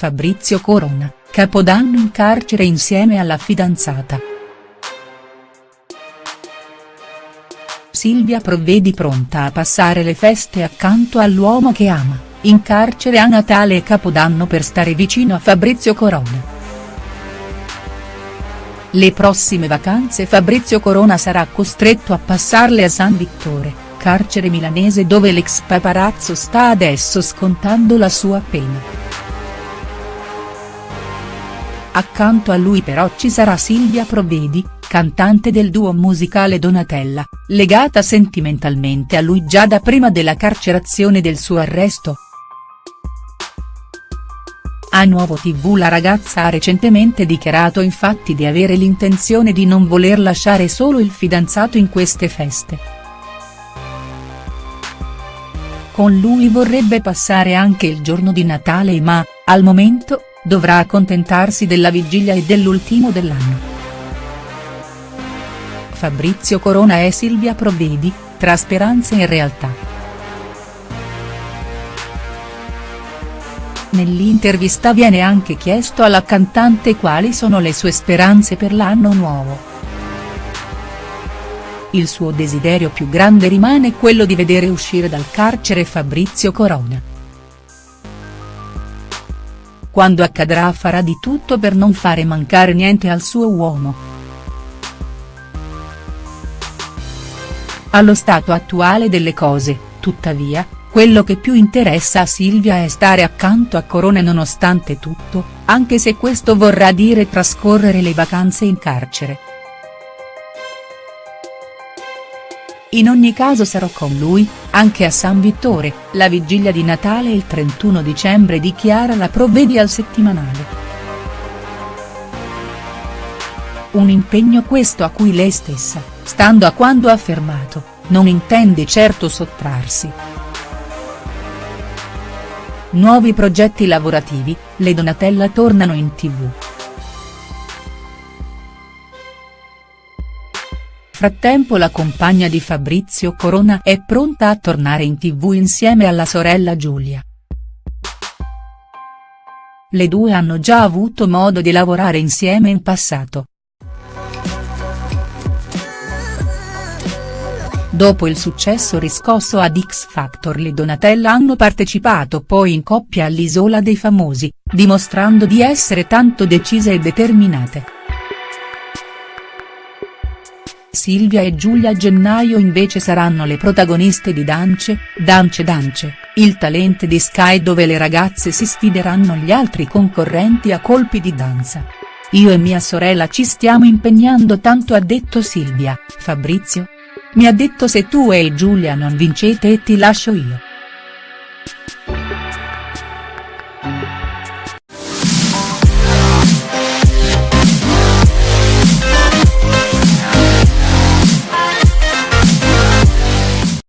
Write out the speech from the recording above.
Fabrizio Corona, capodanno in carcere insieme alla fidanzata. Silvia Provvedi pronta a passare le feste accanto all'uomo che ama, in carcere a Natale e Capodanno per stare vicino a Fabrizio Corona. Le prossime vacanze Fabrizio Corona sarà costretto a passarle a San Vittore, carcere milanese dove l'ex paparazzo sta adesso scontando la sua pena. Accanto a lui però ci sarà Silvia Provedi, cantante del duo musicale Donatella, legata sentimentalmente a lui già da prima della carcerazione del suo arresto. A Nuovo TV la ragazza ha recentemente dichiarato infatti di avere l'intenzione di non voler lasciare solo il fidanzato in queste feste. Con lui vorrebbe passare anche il giorno di Natale ma, al momento, dovrà accontentarsi della vigilia e dell'ultimo dell'anno. Fabrizio Corona e Silvia Provvedi, tra speranze e realtà. Nell'intervista viene anche chiesto alla cantante quali sono le sue speranze per l'anno nuovo. Il suo desiderio più grande rimane quello di vedere uscire dal carcere Fabrizio Corona quando accadrà farà di tutto per non fare mancare niente al suo uomo. Allo stato attuale delle cose, tuttavia, quello che più interessa a Silvia è stare accanto a Corona nonostante tutto, anche se questo vorrà dire trascorrere le vacanze in carcere. In ogni caso sarò con lui, anche a San Vittore, la vigilia di Natale il 31 dicembre dichiara la Provvedi al settimanale. Un impegno questo a cui lei stessa, stando a quando ha affermato, non intende certo sottrarsi. Nuovi progetti lavorativi, le Donatella tornano in tv. Frattempo la compagna di Fabrizio Corona è pronta a tornare in tv insieme alla sorella Giulia. Le due hanno già avuto modo di lavorare insieme in passato. Dopo il successo riscosso ad X Factor le Donatella hanno partecipato poi in coppia all'Isola dei Famosi, dimostrando di essere tanto decise e determinate. Silvia e Giulia gennaio invece saranno le protagoniste di Dance, Dance Dance, il talent di Sky dove le ragazze si sfideranno gli altri concorrenti a colpi di danza. Io e mia sorella ci stiamo impegnando tanto ha detto Silvia, Fabrizio? Mi ha detto se tu e Giulia non vincete e ti lascio io.